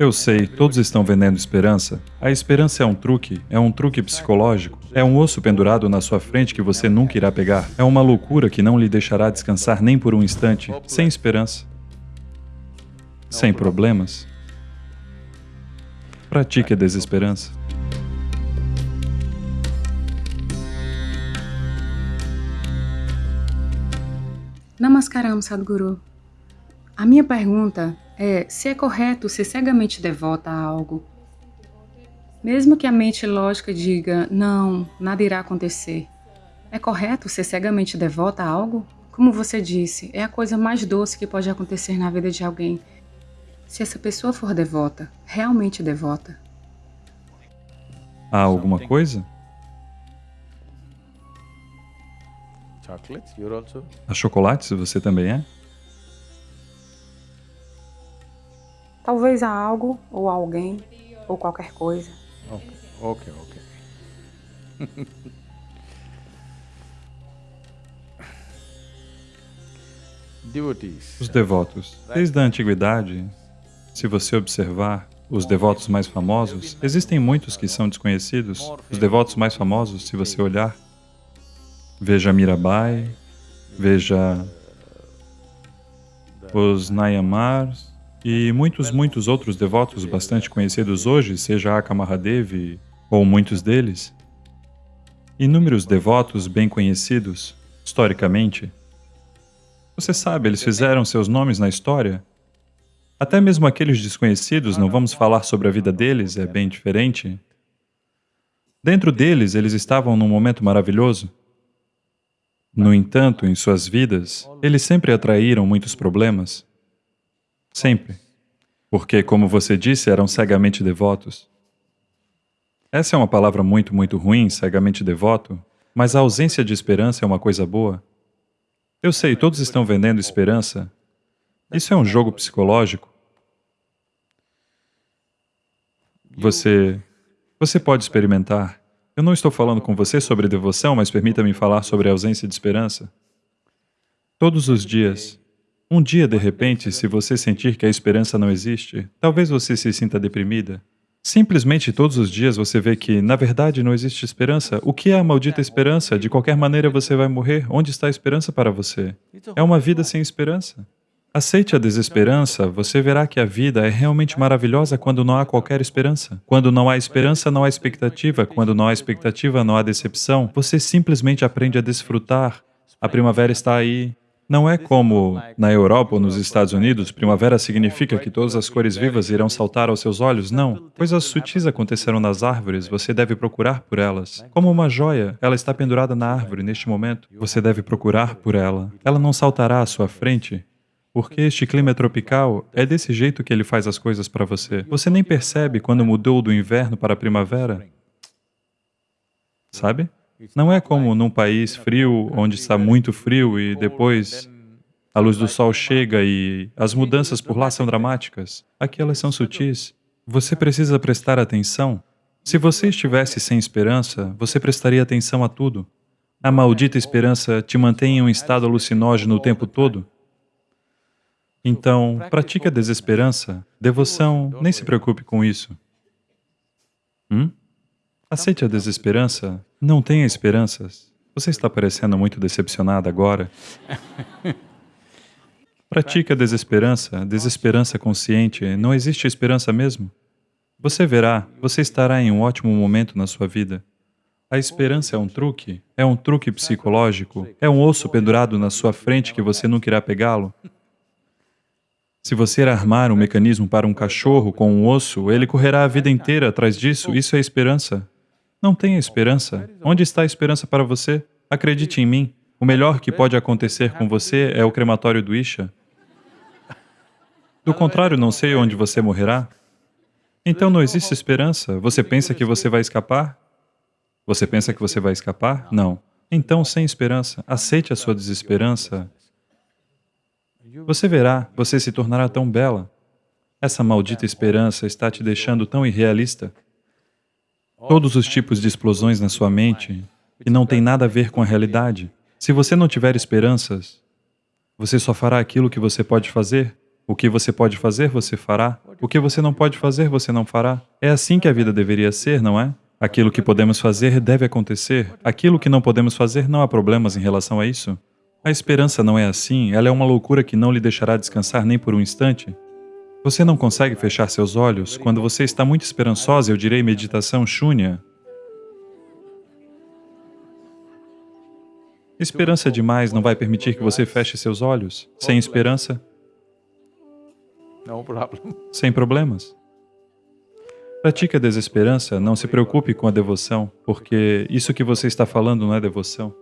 Eu sei, todos estão vendendo esperança. A esperança é um truque, é um truque psicológico. É um osso pendurado na sua frente que você nunca irá pegar. É uma loucura que não lhe deixará descansar nem por um instante. Sem esperança. Sem problemas. Pratique a desesperança. Namaskaram, Sadhguru. A minha pergunta é se é correto ser cegamente devota a algo. Mesmo que a mente lógica diga, não, nada irá acontecer. É correto ser cegamente devota a algo? Como você disse, é a coisa mais doce que pode acontecer na vida de alguém. Se essa pessoa for devota, realmente devota. Há alguma coisa? A chocolates você também é? Talvez a algo, ou a alguém, ou qualquer coisa. Ok, ok, ok. Os devotos. Desde a antiguidade, se você observar os devotos mais famosos, existem muitos que são desconhecidos. Os devotos mais famosos, se você olhar, Veja Mirabai, veja os Nayamars e muitos, muitos outros devotos bastante conhecidos hoje, seja Aka Mahadevi ou muitos deles. Inúmeros devotos bem conhecidos, historicamente. Você sabe, eles fizeram seus nomes na história. Até mesmo aqueles desconhecidos, não vamos falar sobre a vida deles, é bem diferente. Dentro deles, eles estavam num momento maravilhoso. No entanto, em suas vidas, eles sempre atraíram muitos problemas. Sempre. Porque, como você disse, eram cegamente devotos. Essa é uma palavra muito, muito ruim, cegamente devoto, mas a ausência de esperança é uma coisa boa. Eu sei, todos estão vendendo esperança. Isso é um jogo psicológico. Você... você pode experimentar. Eu não estou falando com você sobre devoção, mas permita-me falar sobre a ausência de esperança. Todos os dias, um dia de repente, se você sentir que a esperança não existe, talvez você se sinta deprimida. Simplesmente todos os dias você vê que, na verdade, não existe esperança. O que é a maldita esperança? De qualquer maneira você vai morrer. Onde está a esperança para você? É uma vida sem esperança. Aceite a desesperança, você verá que a vida é realmente maravilhosa quando não há qualquer esperança. Quando não há esperança, não há expectativa. Quando não há expectativa, não há decepção. Você simplesmente aprende a desfrutar. A primavera está aí. Não é como na Europa ou nos Estados Unidos, primavera significa que todas as cores vivas irão saltar aos seus olhos. Não. Coisas sutis acontecerão nas árvores, você deve procurar por elas. Como uma joia, ela está pendurada na árvore neste momento. Você deve procurar por ela. Ela não saltará à sua frente, porque este clima tropical, é desse jeito que ele faz as coisas para você. Você nem percebe quando mudou do inverno para a primavera. Sabe? Não é como num país frio, onde está muito frio e depois a luz do sol chega e as mudanças por lá são dramáticas. Aqui elas são sutis. Você precisa prestar atenção. Se você estivesse sem esperança, você prestaria atenção a tudo. A maldita esperança te mantém em um estado alucinógeno o tempo todo. Então, pratique a desesperança, devoção, nem se preocupe com isso. Hum? Aceite a desesperança, não tenha esperanças. Você está parecendo muito decepcionada agora. Pratique a desesperança, desesperança consciente, não existe esperança mesmo. Você verá, você estará em um ótimo momento na sua vida. A esperança é um truque, é um truque psicológico, é um osso pendurado na sua frente que você nunca irá pegá-lo. Se você armar um mecanismo para um cachorro com um osso, ele correrá a vida inteira atrás disso, isso é esperança. Não tenha esperança. Onde está a esperança para você? Acredite em mim. O melhor que pode acontecer com você é o crematório do Isha. Do contrário, não sei onde você morrerá. Então não existe esperança. Você pensa que você vai escapar? Você pensa que você vai escapar? Não. Então, sem esperança, aceite a sua desesperança você verá, você se tornará tão bela. Essa maldita esperança está te deixando tão irrealista. Todos os tipos de explosões na sua mente que não tem nada a ver com a realidade. Se você não tiver esperanças, você só fará aquilo que você pode fazer, O que você pode fazer, você fará. O que você não pode fazer, você não fará. É assim que a vida deveria ser, não é? Aquilo que podemos fazer deve acontecer. Aquilo que não podemos fazer, não há problemas em relação a isso. A esperança não é assim, ela é uma loucura que não lhe deixará descansar nem por um instante. Você não consegue fechar seus olhos quando você está muito esperançosa, eu direi meditação shúnia. Esperança demais não vai permitir que você feche seus olhos. Sem esperança, sem problemas. Pratique a desesperança, não se preocupe com a devoção, porque isso que você está falando não é devoção.